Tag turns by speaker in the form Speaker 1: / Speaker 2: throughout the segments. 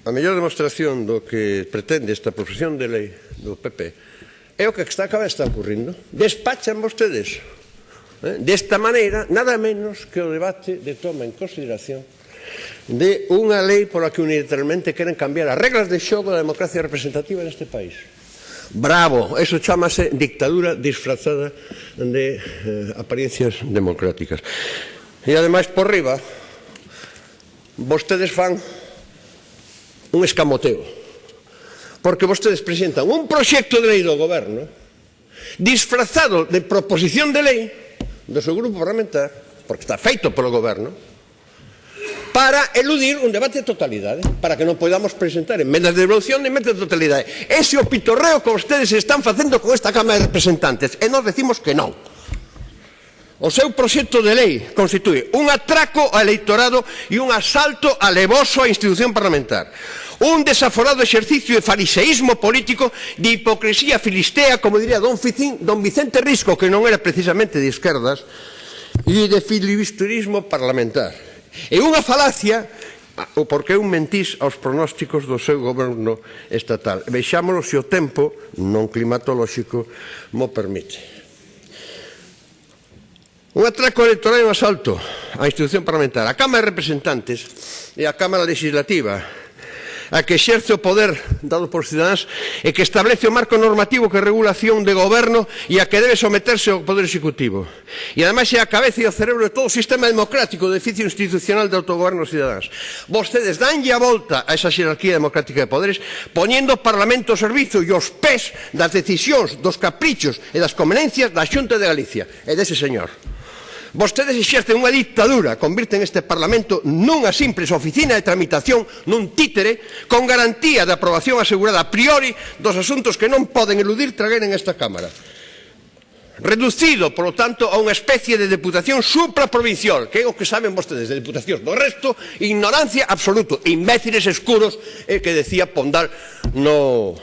Speaker 1: A mellor demostración do que pretende esta profesión de lei do PP é o que está acaba está ocurrindo. Despachan vostedes eh, desta maneira nada menos que o debate de toma en consideración de unha lei pola que unilateralmente queren cambiar as reglas de xogo da democracia representativa neste país. Bravo, eso chamase dictadura disfrazada de eh, apariencias democráticas. E ademais por riba vostedes fan un escamoteo. Porque vostedes presentan un proxecto de lei do goberno disfrazado de proposición de lei do seu grupo parlamentar, porque está feito polo goberno, para eludir un debate de totalidade, para que non podamos presentar enmendas de devolución de enmendas de totalidade. Ese o pitorreo que vostedes están facendo con esta Cámara de Representantes, e nós decimos que non. O seu proxecto de lei constitúe un atraco ao eleitorado e un asalto alevoso á institución parlamentar. Un desaforado exercicio de fariseísmo político de hipocresía filistea, como diría don, Ficín, don Vicente Risco, que non era precisamente de esquerdas, e de filibusterismo parlamentar. E unha falacia o porque un mentís aos pronósticos do seu goberno estatal. Vexámolo se o tempo non climatolóxico mo permite. Un atraco electoral e un asalto á institución parlamentar, a Cámara de Representantes e a Cámara Legislativa, a que exerce o poder dado por cidadáns e que establece o marco normativo que regula a acción de goberno e a que debe someterse ao poder executivo. E ademais é a cabeza e o cerebro de todo o sistema democrático de edificio institucional de autogoberno dos cidadáns. Vostedes danlle a volta a esa xerarquía democrática de poderes poñendo o Parlamento ao servizo e os pés das decisións, dos caprichos e das convenencias da Xunta de Galicia e dese señor. Vostedes exercen unha dictadura, convirten este Parlamento nunha simples oficina de tramitación, nun títere, con garantía de aprobación asegurada a priori dos asuntos que non poden eludir traer en esta Cámara. Reducido, polo tanto, a unha especie de deputación supraprovincial, que é o que saben vostedes de deputacións. Do resto, ignorancia absoluto, imbéciles escuros, eh, que decía Pondal no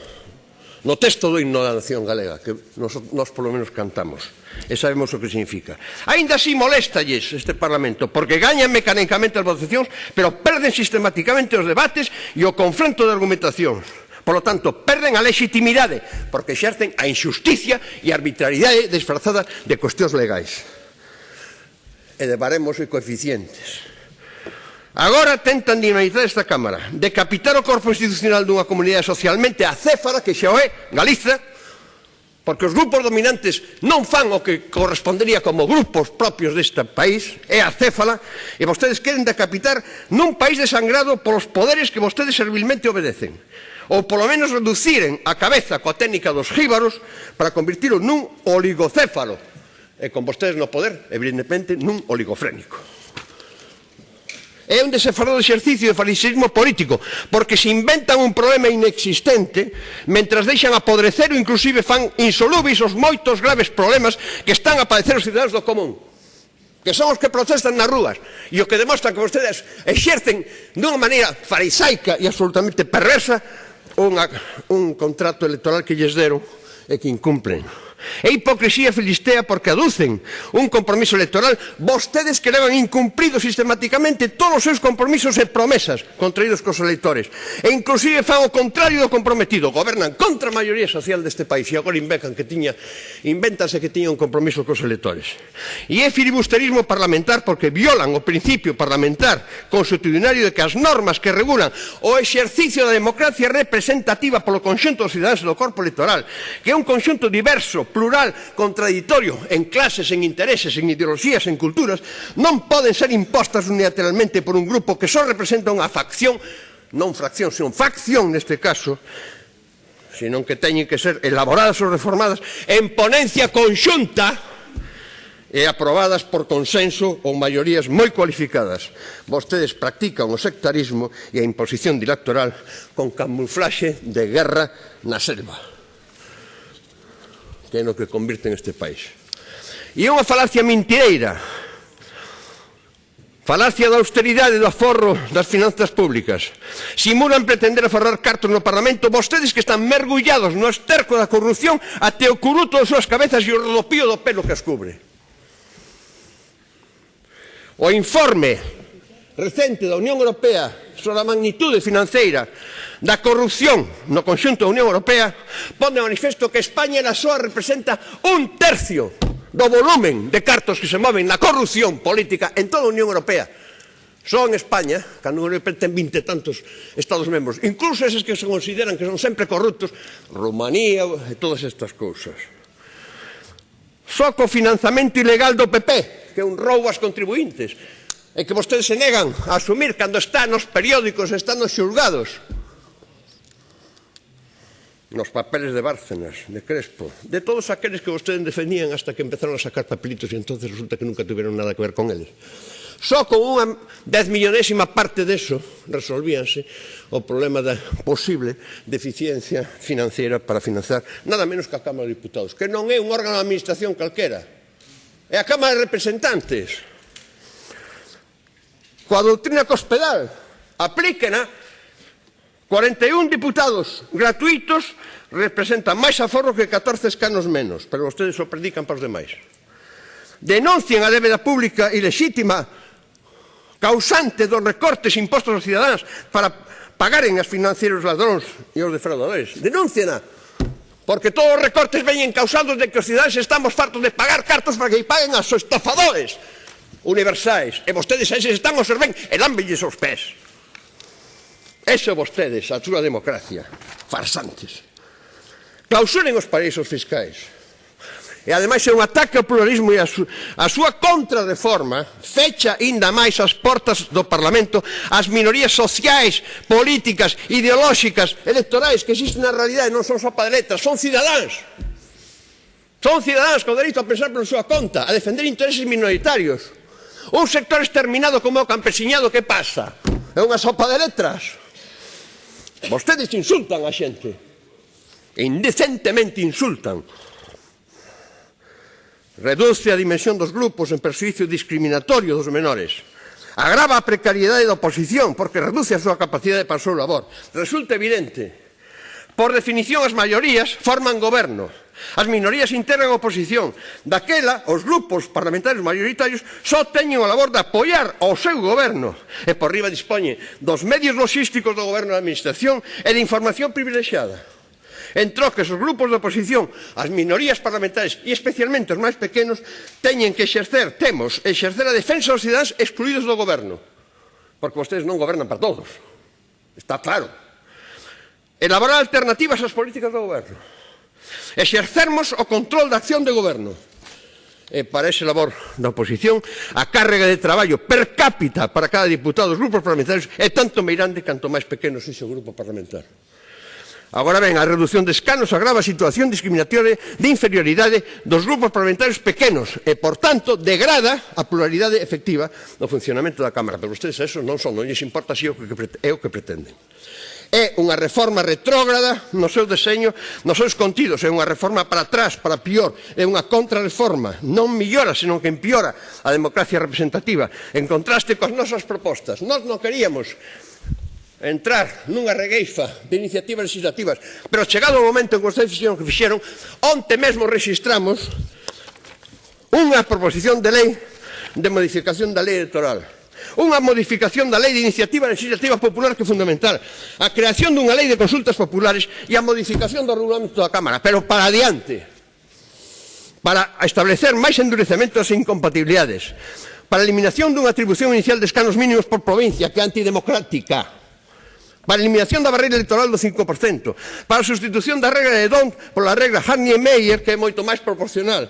Speaker 1: no texto do himno da nación galega, que nos, nos polo menos cantamos, e sabemos o que significa. Ainda así molestalles este Parlamento, porque gañan mecanicamente as votacións, pero perden sistemáticamente os debates e o confronto de argumentacións. Por lo tanto, perden a legitimidade, porque xercen a injusticia e a arbitrariedade disfrazada de cuestións legais. E de baremos e coeficientes Agora tentan dinamizar esta Cámara, decapitar o corpo institucional dunha comunidade socialmente acéfara, que xa o é, Galiza, porque os grupos dominantes non fan o que correspondería como grupos propios deste país, é acéfala, e vostedes queren decapitar nun país desangrado polos poderes que vostedes servilmente obedecen, ou polo menos reduciren a cabeza coa técnica dos jíbaros para convertilo nun oligocéfalo, e con vostedes no poder, evidentemente, nun oligofrénico. É un desenfadado exercicio de fariseísmo político, porque se inventan un problema inexistente, mentras deixan apodrecer ou inclusive fan insolúveis os moitos graves problemas que están a padecer os cidadanos do común que son os que protestan nas rúas e o que demostran que vostedes exercen dunha maneira farisaica e absolutamente perversa unha, un contrato electoral que lles deron e que incumpren. É hipocresía filistea porque aducen un compromiso electoral vostedes que levan incumplido sistemáticamente todos os seus compromisos e promesas contraídos cos electores. E inclusive fan o contrario do comprometido. Gobernan contra a maioría social deste país e agora inventan que tiña, invéntase que tiña un compromiso cos electores. E é filibusterismo parlamentar porque violan o principio parlamentar constitucionario de que as normas que regulan o exercicio da democracia representativa polo conxunto dos cidadáns do corpo electoral, que é un conxunto diverso, plural, contraditorio, en clases, en intereses, en ideoloxías, en culturas, non poden ser impostas unilateralmente por un grupo que só representa unha facción, non fracción, senón facción neste caso, senón que teñen que ser elaboradas ou reformadas en ponencia conxunta e aprobadas por consenso ou maiorías moi cualificadas. Vostedes practican o sectarismo e a imposición dilatoral con camuflaxe de guerra na selva que é no que convirten este país. E é unha falacia mentireira, Falacia da austeridade do aforro das finanzas públicas. Simulan pretender aforrar cartos no Parlamento vostedes que están mergullados no esterco da corrupción até o curuto das súas cabezas e o rodopío do pelo que as cubre. O informe recente da Unión Europea sobre a magnitude financeira da corrupción no conxunto da Unión Europea pon de manifesto que España na súa representa un tercio do volumen de cartos que se moven na corrupción política en toda a Unión Europea. Só en España, que a Unión Europea ten vinte tantos Estados membros, incluso eses que se consideran que son sempre corruptos, Rumanía e todas estas cousas. Só co financiamento ilegal do PP, que é un roubo aos contribuintes, e que vostedes se negan a asumir cando está nos periódicos, está nos xulgados. Nos papeles de Bárcenas, de Crespo, de todos aqueles que vostedes defendían hasta que empezaron a sacar papelitos e entonces resulta que nunca tiveron nada que ver con eles. Só con unha dez millonésima parte deso resolvíanse o problema da posible deficiencia financiera para financiar nada menos que a Cámara de Diputados, que non é un órgano de administración calquera, é a Cámara de Representantes coa doutrina cospedal. Aplíquena. 41 diputados gratuitos representan máis aforro que 14 escanos menos, pero vostedes o predican para os demais. Denuncien a débeda pública ilegítima causante dos recortes impostos aos cidadáns para pagaren as financieros ladróns e os defraudadores. Denúnciena, porque todos os recortes veñen causados de que os cidadáns estamos fartos de pagar cartos para que paguen aos estafadores universais e vostedes a eses están ao sorben e lámbelles os pés. Eso vostedes, a súa democracia. Farsantes. Clausuren os paraísos fiscais. E ademais é un ataque ao pluralismo e a, su, a súa contrarreforma fecha ainda máis as portas do Parlamento ás minorías sociais, políticas, ideolóxicas, electorais que existen na realidade, non son só padeletas, son cidadáns. Son cidadáns con dereito a pensar pola súa conta, a defender intereses minoritarios. Un sector exterminado como o campesiñado que pasa? É unha sopa de letras. Vostedes insultan a xente. Indecentemente insultan. Reduce a dimensión dos grupos en perjuicio discriminatorio dos menores agrava a precariedade da oposición porque reduce a súa capacidade para o seu labor. Resulta evidente. Por definición, as maiorías forman goberno. As minorías integran a oposición. Daquela, os grupos parlamentarios maioritarios só teñen a labor de apoiar ao seu goberno. E por riba dispoñe dos medios logísticos do goberno da administración e de información privilexiada. En troques, os grupos de oposición, as minorías parlamentarias e especialmente os máis pequenos teñen que exercer, temos, exercer a defensa dos cidadáns excluídos do goberno. Porque vostedes non gobernan para todos. Está claro. Elaborar alternativas ás políticas do goberno. Exercermos o control da acción de goberno e para ese labor da oposición a carga de traballo per cápita para cada diputado dos grupos parlamentarios é tanto meirande canto máis pequeno sexa o grupo parlamentario. Agora ben, a reducción de escanos agrava a situación discriminatoria de inferioridade dos grupos parlamentarios pequenos e, por tanto, degrada a pluralidade efectiva do funcionamento da Cámara. Pero vostedes a eso non son, non lles importa si é o que pretenden. É unha reforma retrógrada no seu deseño, nos seus contidos, é unha reforma para atrás, para pior, é unha contrarreforma, non millora, senón que empiora a democracia representativa, en contraste coas nosas propostas. Nós non queríamos entrar nunha regueifa de iniciativas legislativas, pero chegado o momento en que vostedes fixeron que fixeron, onte mesmo registramos unha proposición de lei de modificación da lei electoral unha modificación da lei de iniciativa legislativa iniciativas populares que é fundamental, a creación dunha lei de consultas populares e a modificación do regulamento da Cámara, pero para adiante, para establecer máis endurecementos e incompatibilidades, para a eliminación dunha atribución inicial de escanos mínimos por provincia, que é antidemocrática, para a eliminación da barreira electoral do 5%, para a sustitución da regra de Don pola regra Harney-Meyer, que é moito máis proporcional,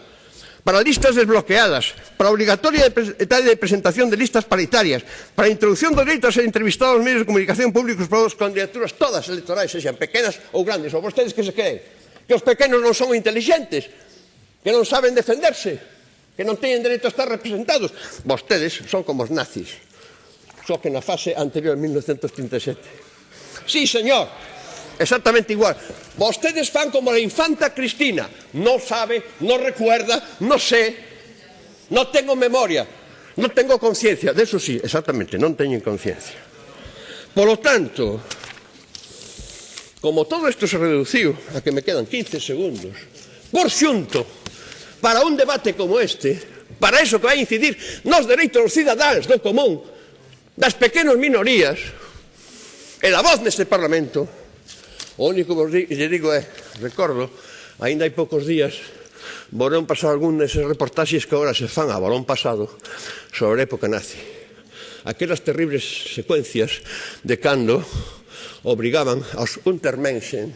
Speaker 1: para listas desbloqueadas, para obrigatoria de presentación de listas paritarias, para a introducción dos leitos a entrevistados medios de comunicación públicos para as candidaturas todas electorais, sexan pequenas ou grandes, ou vostedes que se creen, que os pequenos non son inteligentes, que non saben defenderse, que non teñen dereito a estar representados. Vostedes son como os nazis, só que na fase anterior 1937. Sí, señor, exactamente igual. Vostedes fan como a infanta Cristina, non sabe, non recuerda, non sé, non tengo memoria, non tengo conciencia, de eso sí, exactamente, non teñen conciencia. Por lo tanto, como todo isto se reduciu, a que me quedan 15 segundos, por xunto, para un debate como este, para eso que vai incidir nos dereitos dos cidadáns do común, das pequenas minorías, e da voz neste Parlamento, O único que lle digo é, recordo, aínda hai poucos días, Borón pasou algún deses reportaxes que agora se fan a Borón pasado sobre a época nazi. Aquelas terribles secuencias de cando obrigaban aos Untermenschen,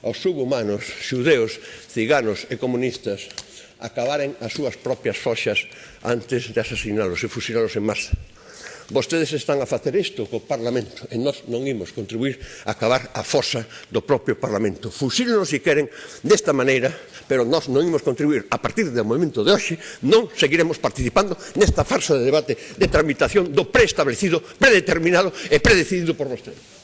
Speaker 1: aos subhumanos, xudeos, ciganos e comunistas, a acabaren as súas propias foxas antes de asasinalos e fusilalos en masa. Vostedes están a facer isto co Parlamento e nós non imos contribuir a acabar a fosa do propio Parlamento. Fusílenos se queren desta maneira, pero nós non imos contribuir. A partir do momento de hoxe non seguiremos participando nesta farsa de debate de tramitación do preestablecido, predeterminado e predecidido por vostedes.